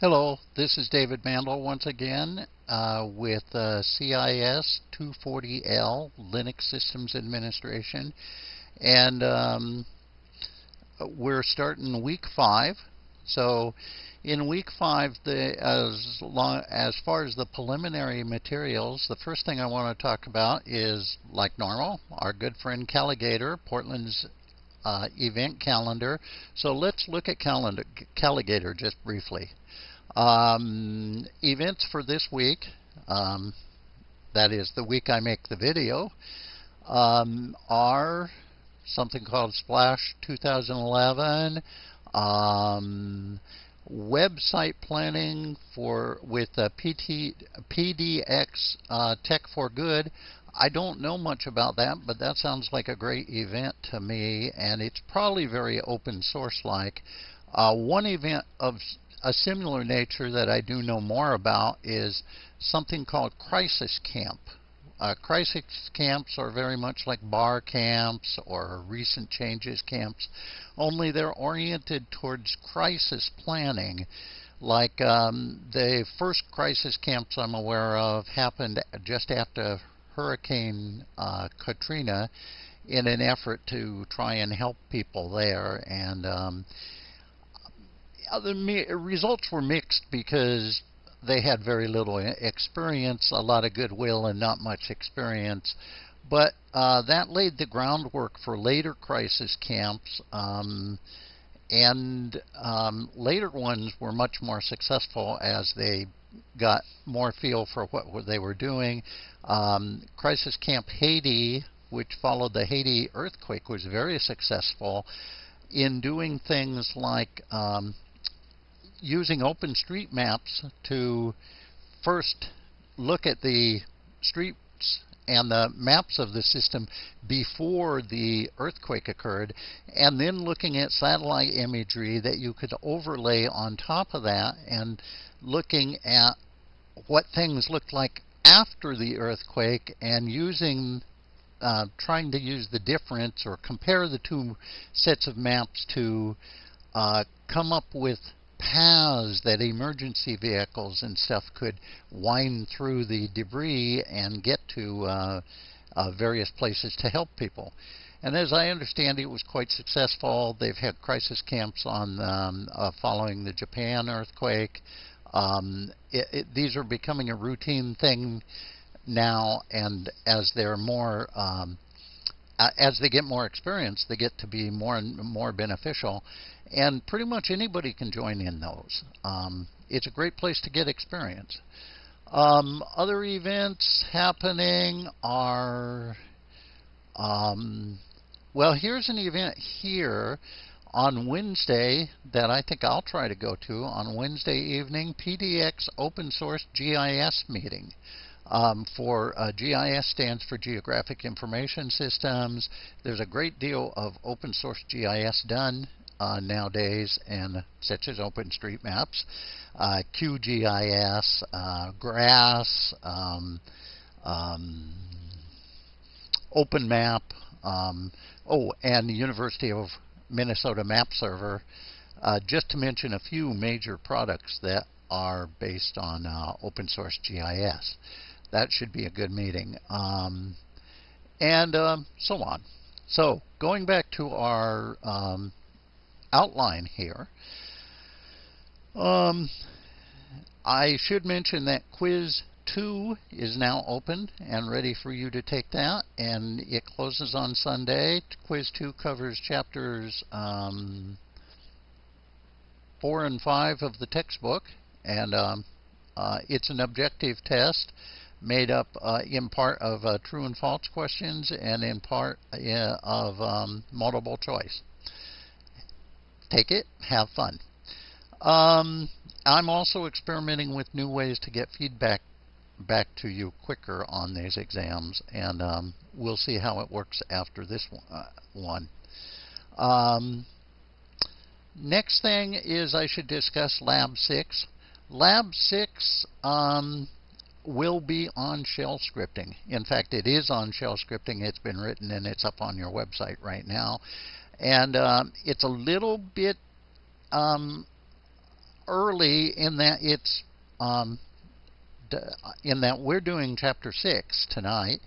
Hello, this is David Mandel once again uh, with uh, CIS 240L Linux Systems Administration. And um, we're starting week five. So in week five, the, as, long, as far as the preliminary materials, the first thing I want to talk about is, like normal, our good friend Calagator, Portland's uh, event calendar. So let's look at calendar, Calagator just briefly. Um, events for this week, um, that is the week I make the video, um, are something called Splash 2011, um, website planning for with uh, PT, PDX uh, Tech for Good. I don't know much about that, but that sounds like a great event to me, and it's probably very open source like. Uh, one event of a similar nature that I do know more about is something called crisis camp. Uh, crisis camps are very much like bar camps or recent changes camps, only they're oriented towards crisis planning. Like um, the first crisis camps I'm aware of happened just after Hurricane uh, Katrina in an effort to try and help people there. And um, the results were mixed because they had very little experience, a lot of goodwill, and not much experience. But uh, that laid the groundwork for later crisis camps, um, and um, later ones were much more successful as they got more feel for what they were doing. Um, crisis Camp Haiti, which followed the Haiti earthquake, was very successful in doing things like um, using OpenStreetMaps to first look at the streets and the maps of the system before the earthquake occurred, and then looking at satellite imagery that you could overlay on top of that and looking at what things looked like after the earthquake and using uh, trying to use the difference or compare the two sets of maps to uh, come up with paths that emergency vehicles and stuff could wind through the debris and get to uh, uh, various places to help people. And as I understand it, was quite successful. They've had crisis camps on um, uh, following the Japan earthquake. Um, it, it, these are becoming a routine thing now, and as they're more um, as they get more experience, they get to be more and more beneficial. And pretty much anybody can join in those. Um, it's a great place to get experience. Um, other events happening are, um, well, here's an event here on Wednesday that I think I'll try to go to on Wednesday evening, PDX Open Source GIS meeting. Um, for uh, GIS stands for Geographic Information Systems. There's a great deal of open source GIS done uh, nowadays, and such as OpenStreetMaps, uh, QGIS, uh, GRASS, um, um, OpenMap, um, oh, and the University of Minnesota Map Server, uh, just to mention a few major products that are based on uh, open source GIS. That should be a good meeting. Um, and um, so on. So going back to our um, outline here. Um, I should mention that quiz 2 is now open and ready for you to take that, and it closes on Sunday. Quiz 2 covers chapters um, 4 and 5 of the textbook, and um, uh, it's an objective test made up uh, in part of uh, true and false questions and in part uh, of um, multiple choice take it, have fun. Um, I'm also experimenting with new ways to get feedback back to you quicker on these exams, and um, we'll see how it works after this one. Uh, um, next thing is I should discuss Lab 6. Lab 6 um, will be on shell scripting. In fact, it is on shell scripting. It's been written and it's up on your website right now. And um, it's a little bit um, early in that it's um, in that we're doing chapter six tonight,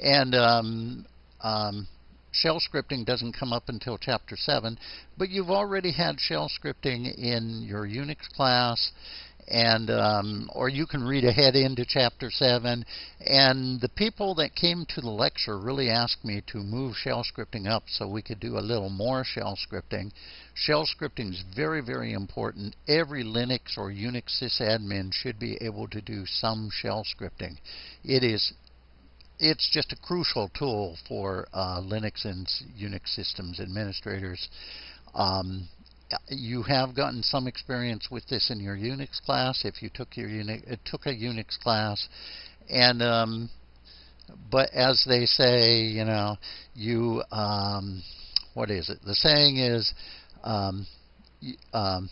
and um, um, shell scripting doesn't come up until chapter seven. But you've already had shell scripting in your Unix class, and um, or you can read ahead into chapter 7 and the people that came to the lecture really asked me to move shell scripting up so we could do a little more shell scripting. Shell scripting is very very important. Every linux or unix sysadmin should be able to do some shell scripting. It is it's just a crucial tool for uh, linux and unix systems administrators. Um, you have gotten some experience with this in your Unix class if you took your Unix took a Unix class, and um, but as they say, you know, you um, what is it? The saying is. Um, um,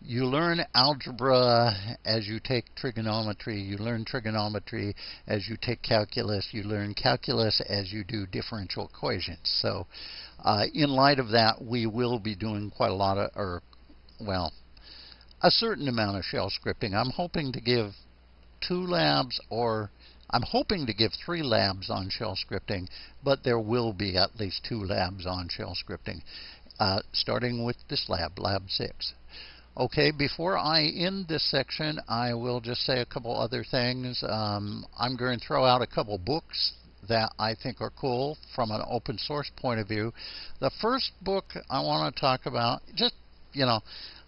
you learn algebra as you take trigonometry. You learn trigonometry as you take calculus. You learn calculus as you do differential equations. So uh, in light of that, we will be doing quite a lot of, or, well, a certain amount of shell scripting. I'm hoping to give two labs or I'm hoping to give three labs on shell scripting, but there will be at least two labs on shell scripting, uh, starting with this lab, Lab 6. Okay, before I end this section, I will just say a couple other things. Um, I'm going to throw out a couple books that I think are cool from an open source point of view. The first book I want to talk about, just, you know,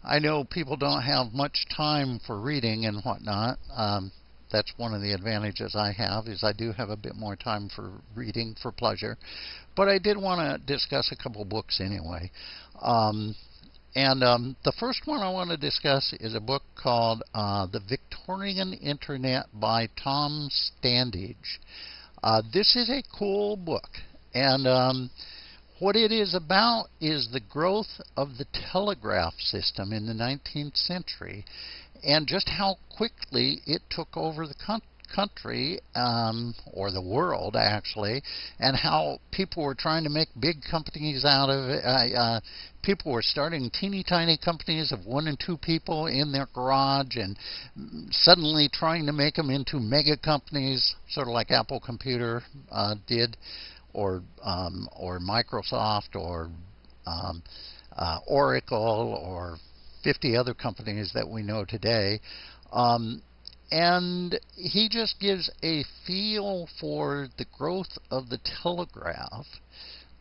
I know people don't have much time for reading and whatnot. Um, that's one of the advantages I have is I do have a bit more time for reading for pleasure. But I did want to discuss a couple books anyway. Um, and um, the first one I want to discuss is a book called uh, The Victorian Internet by Tom Standage. Uh, this is a cool book, and um, what it is about is the growth of the telegraph system in the 19th century and just how quickly it took over the country um, or the world actually, and how people were trying to make big companies out of it. Uh, uh, people were starting teeny tiny companies of one and two people in their garage, and suddenly trying to make them into mega companies, sort of like Apple Computer uh, did, or um, or Microsoft, or um, uh, Oracle, or 50 other companies that we know today. Um, and he just gives a feel for the growth of the telegraph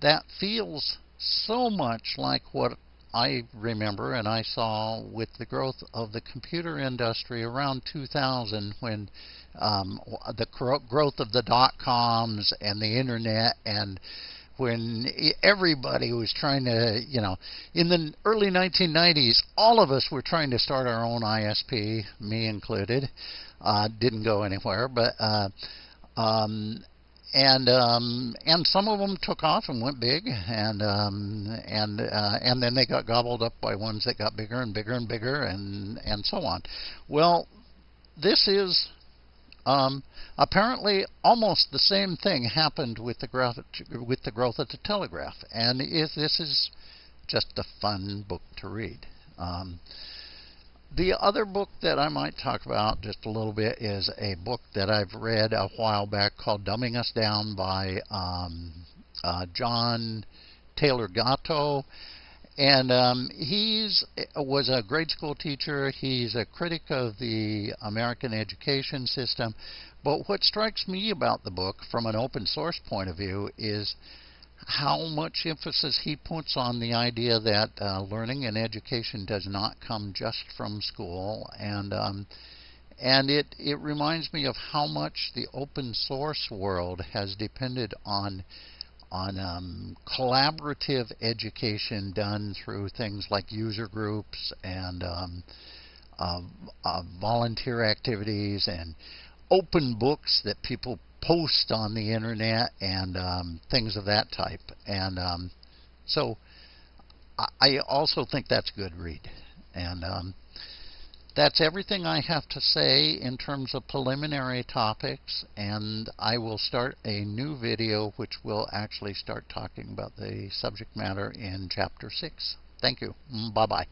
that feels so much like what I remember and I saw with the growth of the computer industry around 2000 when um, the growth of the dot coms and the internet and when everybody was trying to, you know, in the early 1990s, all of us were trying to start our own ISP, me included. Uh, didn't go anywhere, but uh, um, and um, and some of them took off and went big, and um, and uh, and then they got gobbled up by ones that got bigger and bigger and bigger, and and so on. Well, this is um, apparently, almost the same thing happened with the growth with the growth of the telegraph, and this is just a fun book to read. Um, the other book that I might talk about just a little bit is a book that I've read a while back called Dumbing Us Down by um, uh, John Taylor Gatto. And um, he's uh, was a grade school teacher. He's a critic of the American education system. But what strikes me about the book, from an open source point of view, is how much emphasis he puts on the idea that uh, learning and education does not come just from school, and um, and it it reminds me of how much the open source world has depended on on um, collaborative education done through things like user groups and um, uh, uh, volunteer activities and open books that people post on the internet and um, things of that type. And um, so I also think that's good read. And um, that's everything I have to say in terms of preliminary topics, and I will start a new video which will actually start talking about the subject matter in Chapter 6. Thank you. Mm, bye-bye.